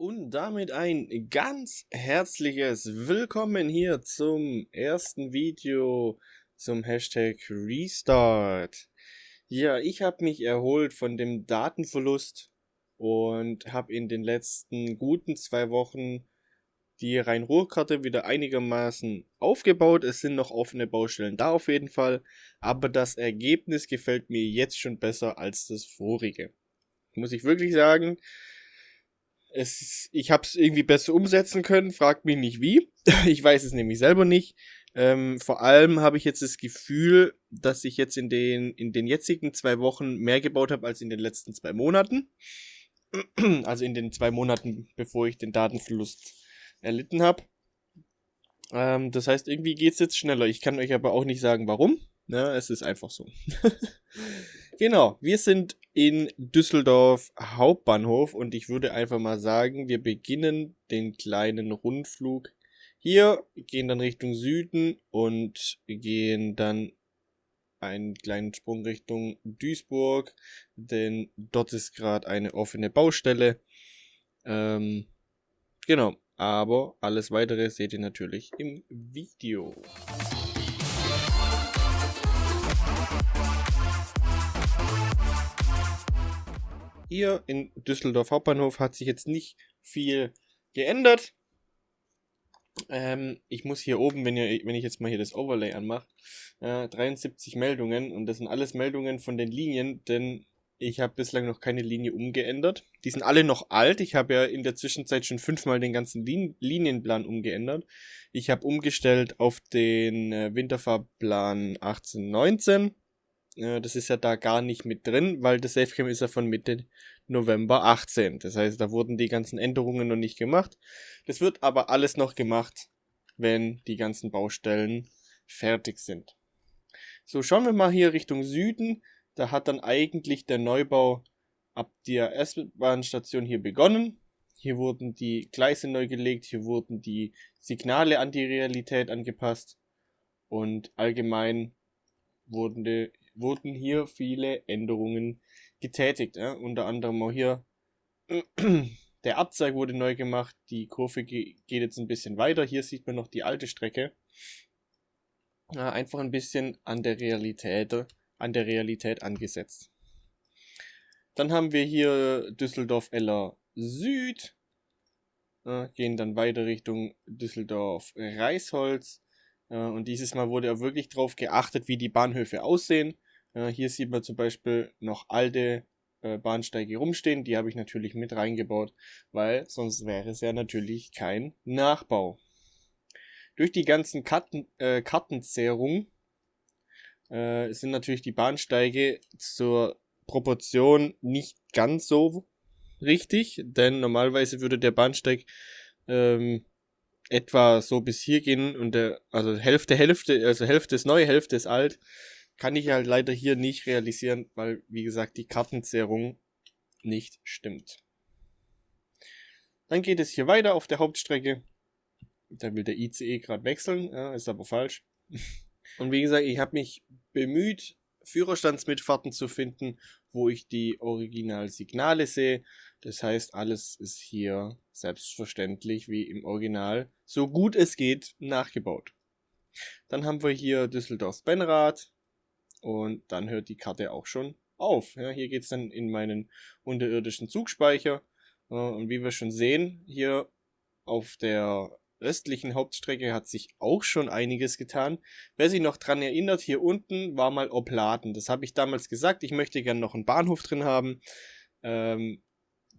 Und damit ein ganz herzliches Willkommen hier zum ersten Video zum Hashtag Restart. Ja, ich habe mich erholt von dem Datenverlust und habe in den letzten guten zwei Wochen die Rhein-Ruhr-Karte wieder einigermaßen aufgebaut. Es sind noch offene Baustellen da auf jeden Fall, aber das Ergebnis gefällt mir jetzt schon besser als das vorige. Muss ich wirklich sagen. Es, ich habe es irgendwie besser umsetzen können, fragt mich nicht wie. ich weiß es nämlich selber nicht. Ähm, vor allem habe ich jetzt das Gefühl, dass ich jetzt in den, in den jetzigen zwei Wochen mehr gebaut habe als in den letzten zwei Monaten. also in den zwei Monaten, bevor ich den Datenverlust erlitten habe. Ähm, das heißt, irgendwie geht es jetzt schneller. Ich kann euch aber auch nicht sagen, warum. Ja, es ist einfach so. genau, wir sind in Düsseldorf Hauptbahnhof und ich würde einfach mal sagen, wir beginnen den kleinen Rundflug hier, gehen dann Richtung Süden und gehen dann einen kleinen Sprung Richtung Duisburg, denn dort ist gerade eine offene Baustelle. Ähm, genau, aber alles weitere seht ihr natürlich im Video. Hier in Düsseldorf Hauptbahnhof hat sich jetzt nicht viel geändert. Ähm, ich muss hier oben, wenn, ihr, wenn ich jetzt mal hier das Overlay anmache, äh, 73 Meldungen und das sind alles Meldungen von den Linien, denn ich habe bislang noch keine Linie umgeändert. Die sind alle noch alt. Ich habe ja in der Zwischenzeit schon fünfmal den ganzen Lin Linienplan umgeändert. Ich habe umgestellt auf den äh, Winterfahrplan 1819. Äh, das ist ja da gar nicht mit drin, weil das Safecam ist ja von Mitte November 18. Das heißt, da wurden die ganzen Änderungen noch nicht gemacht. Das wird aber alles noch gemacht, wenn die ganzen Baustellen fertig sind. So, schauen wir mal hier Richtung Süden. Da hat dann eigentlich der Neubau ab der S-Bahn-Station hier begonnen. Hier wurden die Gleise neu gelegt, hier wurden die Signale an die Realität angepasst und allgemein wurden, die, wurden hier viele Änderungen getätigt. Ja? Unter anderem auch hier der Abzeig wurde neu gemacht, die Kurve geht jetzt ein bisschen weiter. Hier sieht man noch die alte Strecke. Ja, einfach ein bisschen an der Realität an der Realität angesetzt. Dann haben wir hier Düsseldorf-Eller Süd, äh, gehen dann weiter Richtung Düsseldorf-Reisholz. Äh, und dieses Mal wurde ja wirklich darauf geachtet, wie die Bahnhöfe aussehen. Äh, hier sieht man zum Beispiel noch alte äh, Bahnsteige rumstehen. Die habe ich natürlich mit reingebaut, weil sonst wäre es ja natürlich kein Nachbau. Durch die ganzen Karten, äh, Kartenzerrung äh, sind natürlich die Bahnsteige zur Proportion nicht ganz so richtig, denn normalerweise würde der Bahnsteig ähm, etwa so bis hier gehen und der, also Hälfte, Hälfte, also Hälfte ist neu, Hälfte ist alt, kann ich halt leider hier nicht realisieren, weil, wie gesagt, die Kartenzerrung nicht stimmt. Dann geht es hier weiter auf der Hauptstrecke. Da will der ICE gerade wechseln, ja, ist aber falsch. Und wie gesagt, ich habe mich bemüht, Führerstandsmitfahrten zu finden, wo ich die Originalsignale sehe. Das heißt, alles ist hier selbstverständlich wie im Original, so gut es geht, nachgebaut. Dann haben wir hier Düsseldorf-Benrath und dann hört die Karte auch schon auf. Ja, hier geht es dann in meinen unterirdischen Zugspeicher. Äh, und wie wir schon sehen, hier auf der östlichen Hauptstrecke hat sich auch schon einiges getan. Wer sich noch dran erinnert, hier unten war mal Opladen. Das habe ich damals gesagt. Ich möchte gerne noch einen Bahnhof drin haben, ähm,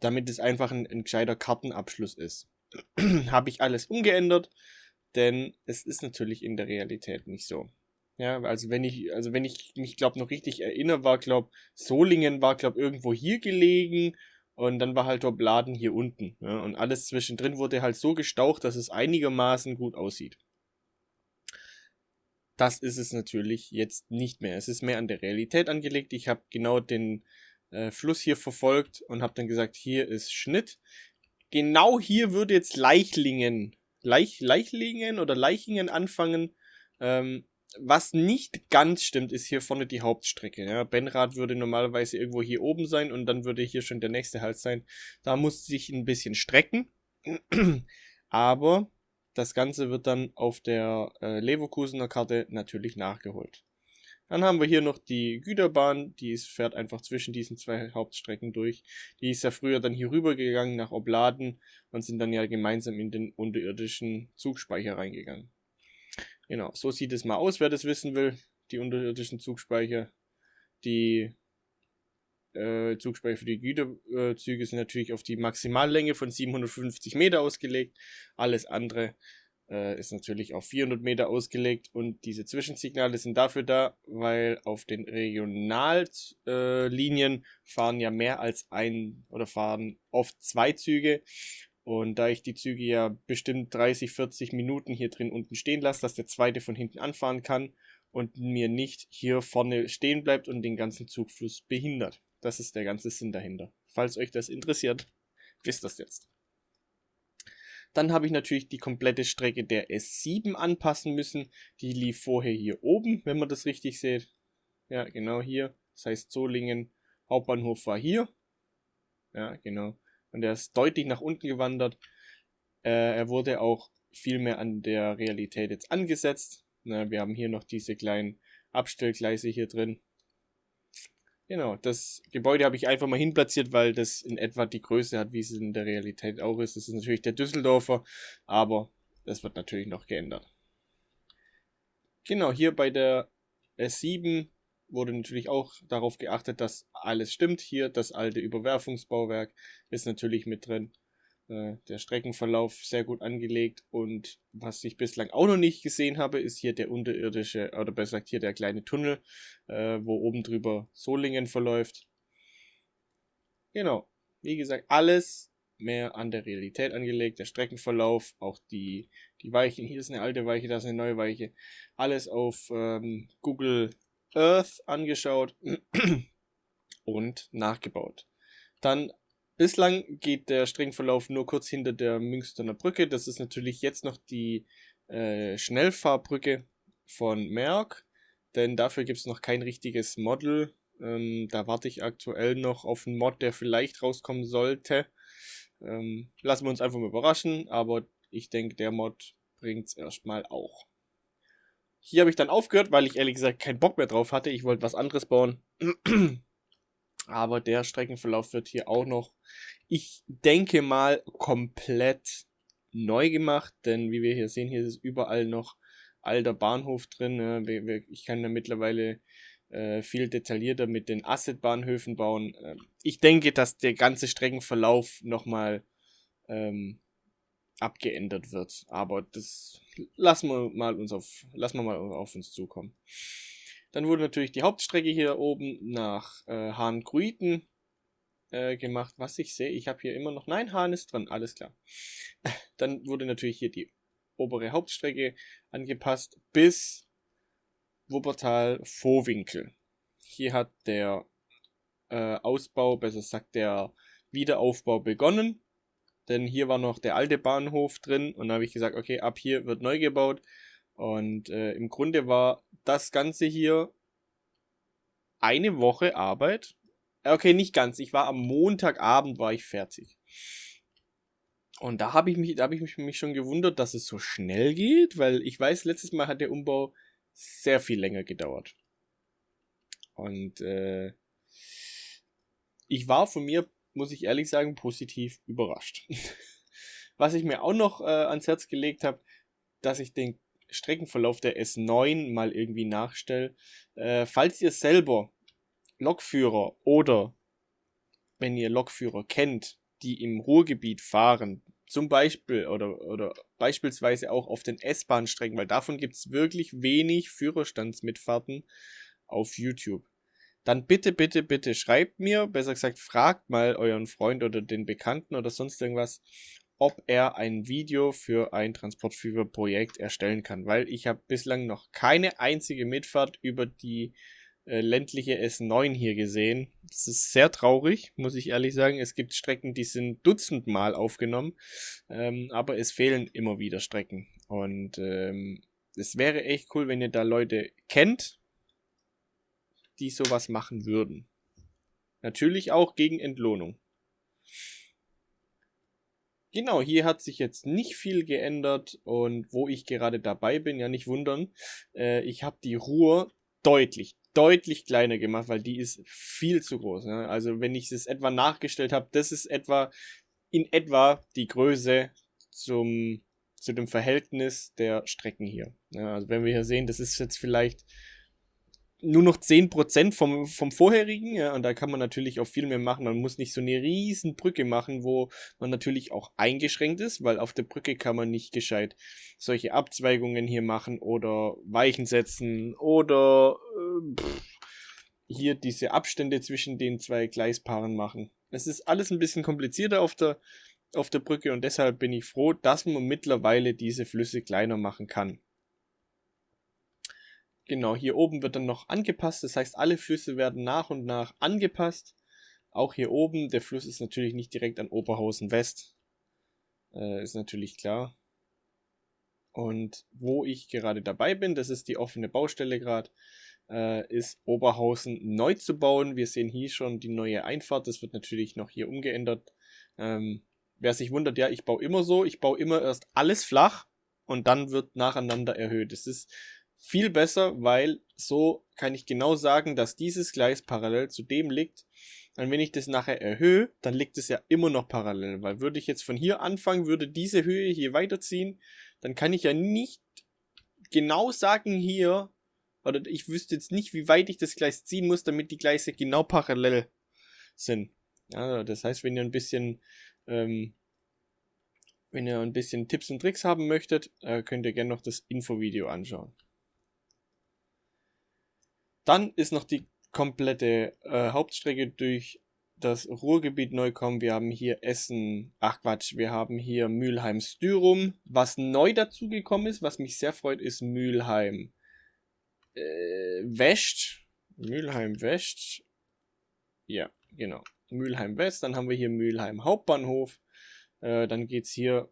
damit es einfach ein, ein gescheiter Kartenabschluss ist. habe ich alles umgeändert, denn es ist natürlich in der Realität nicht so. Ja, also wenn ich, also wenn ich mich glaube noch richtig erinnere, war glaube Solingen war glaube irgendwo hier gelegen und dann war halt Bladen hier unten. Ja, und alles zwischendrin wurde halt so gestaucht, dass es einigermaßen gut aussieht. Das ist es natürlich jetzt nicht mehr. Es ist mehr an der Realität angelegt. Ich habe genau den äh, Fluss hier verfolgt und habe dann gesagt, hier ist Schnitt. Genau hier würde jetzt Leichlingen, Leich, Leichlingen oder Leichingen anfangen. Ähm, was nicht ganz stimmt, ist hier vorne die Hauptstrecke. Ja. Benrad würde normalerweise irgendwo hier oben sein und dann würde hier schon der nächste Halt sein. Da muss sich ein bisschen strecken. Aber das Ganze wird dann auf der äh, Leverkusener Karte natürlich nachgeholt. Dann haben wir hier noch die Güterbahn, die ist, fährt einfach zwischen diesen zwei Hauptstrecken durch. Die ist ja früher dann hier rüber gegangen nach Obladen und sind dann ja gemeinsam in den unterirdischen Zugspeicher reingegangen. Genau, so sieht es mal aus, wer das wissen will. Die unterirdischen Zugspeicher. Die äh, Zugspeicher für die Güterzüge sind natürlich auf die Maximallänge von 750 Meter ausgelegt. Alles andere äh, ist natürlich auf 400 Meter ausgelegt und diese Zwischensignale sind dafür da, weil auf den Regionallinien äh, fahren ja mehr als ein oder fahren oft zwei Züge und da ich die Züge ja bestimmt 30, 40 Minuten hier drin unten stehen lasse, dass der zweite von hinten anfahren kann und mir nicht hier vorne stehen bleibt und den ganzen Zugfluss behindert. Das ist der ganze Sinn dahinter. Falls euch das interessiert, wisst das jetzt. Dann habe ich natürlich die komplette Strecke der S7 anpassen müssen. Die lief vorher hier oben, wenn man das richtig sieht. Ja, genau hier. Das heißt Solingen Hauptbahnhof war hier. Ja, genau. Und er ist deutlich nach unten gewandert. Äh, er wurde auch viel mehr an der Realität jetzt angesetzt. Na, wir haben hier noch diese kleinen Abstellgleise hier drin. Genau, das Gebäude habe ich einfach mal hinplatziert, weil das in etwa die Größe hat, wie es in der Realität auch ist. Das ist natürlich der Düsseldorfer, aber das wird natürlich noch geändert. Genau, hier bei der S7 wurde natürlich auch darauf geachtet, dass alles stimmt. Hier das alte Überwerfungsbauwerk ist natürlich mit drin. Äh, der Streckenverlauf sehr gut angelegt und was ich bislang auch noch nicht gesehen habe, ist hier der unterirdische, oder besser gesagt hier der kleine Tunnel, äh, wo oben drüber Solingen verläuft. Genau, wie gesagt, alles mehr an der Realität angelegt, der Streckenverlauf, auch die, die Weichen, hier ist eine alte Weiche, da ist eine neue Weiche, alles auf ähm, Google Earth angeschaut und nachgebaut. Dann bislang geht der Streckenverlauf nur kurz hinter der Münsterner Brücke. Das ist natürlich jetzt noch die äh, Schnellfahrbrücke von Merck, denn dafür gibt es noch kein richtiges Model. Ähm, da warte ich aktuell noch auf einen Mod, der vielleicht rauskommen sollte. Ähm, lassen wir uns einfach mal überraschen, aber ich denke, der Mod bringt es erstmal auch. Hier habe ich dann aufgehört, weil ich ehrlich gesagt keinen Bock mehr drauf hatte. Ich wollte was anderes bauen. Aber der Streckenverlauf wird hier auch noch, ich denke mal, komplett neu gemacht. Denn wie wir hier sehen, hier ist überall noch alter Bahnhof drin. Ne? Ich kann da mittlerweile äh, viel detaillierter mit den Asset-Bahnhöfen bauen. Ähm, ich denke, dass der ganze Streckenverlauf nochmal ähm, abgeändert wird. Aber das lassen wir mal uns auf, lassen wir mal auf uns zukommen. Dann wurde natürlich die Hauptstrecke hier oben nach äh, Hahn-Gruiten äh, gemacht. Was ich sehe, ich habe hier immer noch, nein, Hahn ist dran, alles klar. Dann wurde natürlich hier die obere Hauptstrecke angepasst bis Wuppertal-Vohwinkel. Hier hat der äh, Ausbau, besser gesagt der Wiederaufbau begonnen denn hier war noch der alte Bahnhof drin und da habe ich gesagt, okay, ab hier wird neu gebaut und äh, im Grunde war das Ganze hier eine Woche Arbeit. Äh, okay, nicht ganz. Ich war am Montagabend war ich fertig. Und da habe ich mich, da habe ich mich, mich schon gewundert, dass es so schnell geht, weil ich weiß, letztes Mal hat der Umbau sehr viel länger gedauert. Und äh, ich war von mir muss ich ehrlich sagen, positiv überrascht. Was ich mir auch noch äh, ans Herz gelegt habe, dass ich den Streckenverlauf der S9 mal irgendwie nachstelle. Äh, falls ihr selber Lokführer oder wenn ihr Lokführer kennt, die im Ruhrgebiet fahren, zum Beispiel oder, oder beispielsweise auch auf den S-Bahn-Strecken, weil davon gibt es wirklich wenig Führerstandsmitfahrten auf YouTube dann bitte, bitte, bitte schreibt mir, besser gesagt, fragt mal euren Freund oder den Bekannten oder sonst irgendwas, ob er ein Video für ein Transportführer-Projekt erstellen kann, weil ich habe bislang noch keine einzige Mitfahrt über die äh, ländliche S9 hier gesehen. Das ist sehr traurig, muss ich ehrlich sagen. Es gibt Strecken, die sind dutzendmal aufgenommen, ähm, aber es fehlen immer wieder Strecken. Und ähm, es wäre echt cool, wenn ihr da Leute kennt, die sowas machen würden. Natürlich auch gegen Entlohnung. Genau, hier hat sich jetzt nicht viel geändert und wo ich gerade dabei bin, ja nicht wundern, äh, ich habe die Ruhr deutlich, deutlich kleiner gemacht, weil die ist viel zu groß. Ne? Also wenn ich es etwa nachgestellt habe, das ist etwa in etwa die Größe zum, zu dem Verhältnis der Strecken hier. Ja, also wenn wir hier sehen, das ist jetzt vielleicht nur noch 10% vom, vom vorherigen, ja, und da kann man natürlich auch viel mehr machen. Man muss nicht so eine riesen Brücke machen, wo man natürlich auch eingeschränkt ist, weil auf der Brücke kann man nicht gescheit solche Abzweigungen hier machen oder Weichen setzen oder äh, pff, hier diese Abstände zwischen den zwei Gleispaaren machen. Es ist alles ein bisschen komplizierter auf der, auf der Brücke und deshalb bin ich froh, dass man mittlerweile diese Flüsse kleiner machen kann. Genau, hier oben wird dann noch angepasst, das heißt alle Flüsse werden nach und nach angepasst. Auch hier oben, der Fluss ist natürlich nicht direkt an Oberhausen West, äh, ist natürlich klar. Und wo ich gerade dabei bin, das ist die offene Baustelle gerade, äh, ist Oberhausen neu zu bauen. Wir sehen hier schon die neue Einfahrt, das wird natürlich noch hier umgeändert. Ähm, wer sich wundert, ja, ich baue immer so, ich baue immer erst alles flach und dann wird nacheinander erhöht. Das ist viel besser, weil so kann ich genau sagen, dass dieses Gleis parallel zu dem liegt. Und wenn ich das nachher erhöhe, dann liegt es ja immer noch parallel, weil würde ich jetzt von hier anfangen, würde diese Höhe hier weiterziehen, dann kann ich ja nicht genau sagen hier, oder ich wüsste jetzt nicht, wie weit ich das Gleis ziehen muss, damit die Gleise genau parallel sind. Ja, das heißt, wenn ihr ein bisschen, ähm, wenn ihr ein bisschen Tipps und Tricks haben möchtet, äh, könnt ihr gerne noch das Infovideo anschauen. Dann ist noch die komplette äh, Hauptstrecke durch das Ruhrgebiet neu kommen. Wir haben hier Essen, ach Quatsch, wir haben hier Mülheim-Styrum. Was neu dazugekommen ist, was mich sehr freut, ist Mülheim äh, West. Mülheim West. Ja, genau. Mülheim West. Dann haben wir hier Mülheim Hauptbahnhof. Äh, dann geht's hier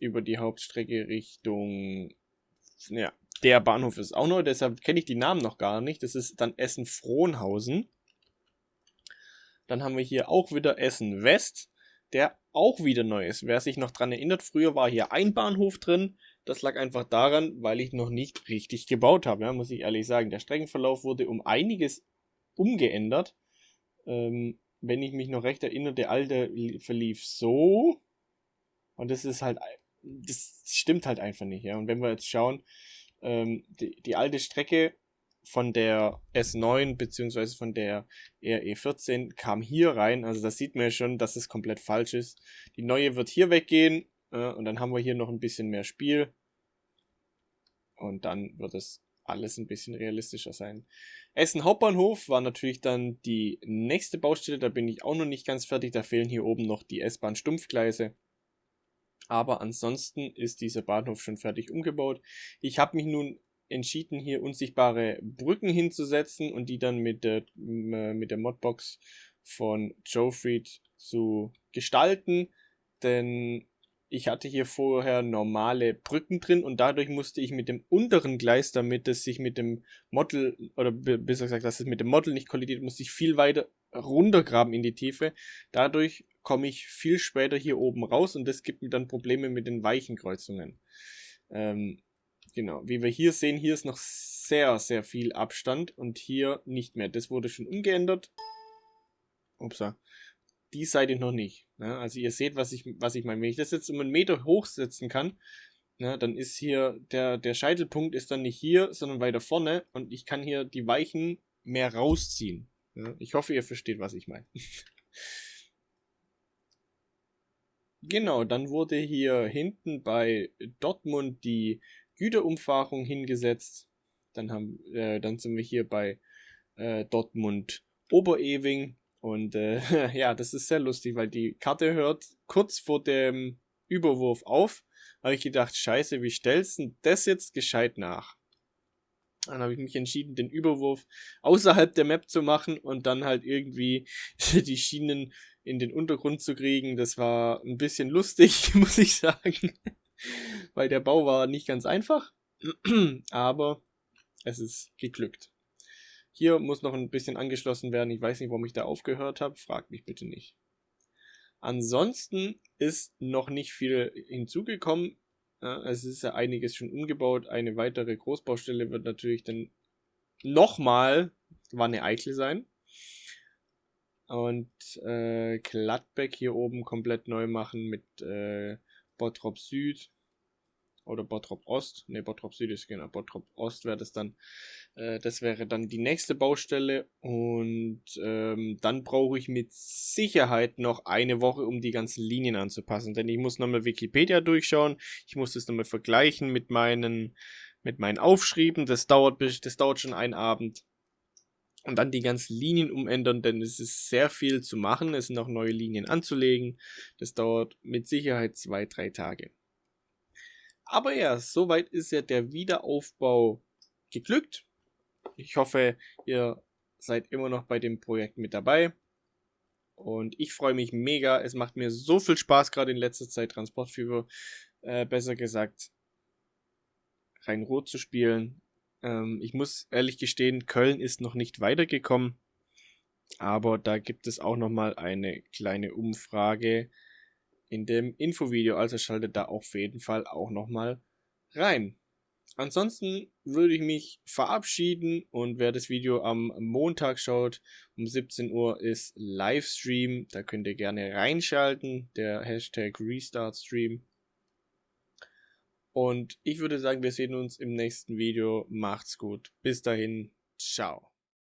über die Hauptstrecke Richtung ja, der Bahnhof ist auch neu, deshalb kenne ich die Namen noch gar nicht. Das ist dann Essen-Frohnhausen. Dann haben wir hier auch wieder Essen West, der auch wieder neu ist. Wer sich noch dran erinnert, früher war hier ein Bahnhof drin. Das lag einfach daran, weil ich noch nicht richtig gebaut habe, ja, muss ich ehrlich sagen. Der Streckenverlauf wurde um einiges umgeändert. Ähm, wenn ich mich noch recht erinnere, der alte verlief so. Und das ist halt, das stimmt halt einfach nicht, ja. Und wenn wir jetzt schauen, ähm, die, die alte Strecke von der S9 beziehungsweise von der RE14 kam hier rein. Also das sieht man ja schon, dass es komplett falsch ist. Die neue wird hier weggehen äh, und dann haben wir hier noch ein bisschen mehr Spiel. Und dann wird es alles ein bisschen realistischer sein. Essen Hauptbahnhof war natürlich dann die nächste Baustelle. Da bin ich auch noch nicht ganz fertig. Da fehlen hier oben noch die S-Bahn Stumpfgleise. Aber ansonsten ist dieser Bahnhof schon fertig umgebaut. Ich habe mich nun entschieden, hier unsichtbare Brücken hinzusetzen und die dann mit der, mit der Modbox von Joefried zu gestalten. Denn ich hatte hier vorher normale Brücken drin und dadurch musste ich mit dem unteren Gleis, damit es sich mit dem Model, oder besser gesagt, dass es mit dem Model nicht kollidiert, musste ich viel weiter runtergraben in die Tiefe. Dadurch komme ich viel später hier oben raus und das gibt mir dann Probleme mit den weichen Kreuzungen. Ähm, genau, wie wir hier sehen, hier ist noch sehr, sehr viel Abstand und hier nicht mehr. Das wurde schon umgeändert. Upsa. Die Seite noch nicht. Ne? Also ihr seht, was ich, was ich meine. Wenn ich das jetzt um einen Meter hochsetzen kann, ne, dann ist hier der, der Scheitelpunkt ist dann nicht hier, sondern weiter vorne und ich kann hier die Weichen mehr rausziehen. Ne? Ich hoffe, ihr versteht, was ich meine. Genau, dann wurde hier hinten bei Dortmund die Güterumfahrung hingesetzt. Dann, haben, äh, dann sind wir hier bei äh, Dortmund Oberewing. Und äh, ja, das ist sehr lustig, weil die Karte hört kurz vor dem Überwurf auf. Habe ich gedacht, scheiße, wie stellst du das jetzt gescheit nach? Dann habe ich mich entschieden, den Überwurf außerhalb der Map zu machen und dann halt irgendwie die Schienen in den Untergrund zu kriegen. Das war ein bisschen lustig, muss ich sagen. Weil der Bau war nicht ganz einfach. Aber es ist geglückt. Hier muss noch ein bisschen angeschlossen werden. Ich weiß nicht, warum ich da aufgehört habe. Fragt mich bitte nicht. Ansonsten ist noch nicht viel hinzugekommen. es ist ja einiges schon umgebaut. Eine weitere Großbaustelle wird natürlich dann nochmal Wanne Eickel sein. Und äh, Gladbeck hier oben komplett neu machen mit äh, Bottrop Süd oder Bottrop Ost. Ne, Bottrop Süd ist genau, Bottrop Ost wäre das dann. Äh, das wäre dann die nächste Baustelle und ähm, dann brauche ich mit Sicherheit noch eine Woche, um die ganzen Linien anzupassen, denn ich muss nochmal Wikipedia durchschauen, ich muss das nochmal vergleichen mit meinen mit meinen Aufschrieben. Das dauert das dauert schon einen Abend und dann die ganzen Linien umändern, denn es ist sehr viel zu machen. Es sind auch neue Linien anzulegen. Das dauert mit Sicherheit zwei, drei Tage. Aber ja, soweit ist ja der Wiederaufbau geglückt. Ich hoffe, ihr seid immer noch bei dem Projekt mit dabei. Und ich freue mich mega. Es macht mir so viel Spaß, gerade in letzter Zeit Transportfieber, äh, besser gesagt, Rhein-Rot zu spielen. Ähm, ich muss ehrlich gestehen, Köln ist noch nicht weitergekommen. Aber da gibt es auch nochmal eine kleine Umfrage in dem Infovideo. Also schaltet da auf jeden Fall auch nochmal rein. Ansonsten würde ich mich verabschieden und wer das Video am Montag schaut, um 17 Uhr ist Livestream. Da könnt ihr gerne reinschalten, der Hashtag RestartStream. Und ich würde sagen, wir sehen uns im nächsten Video. Macht's gut. Bis dahin. Ciao.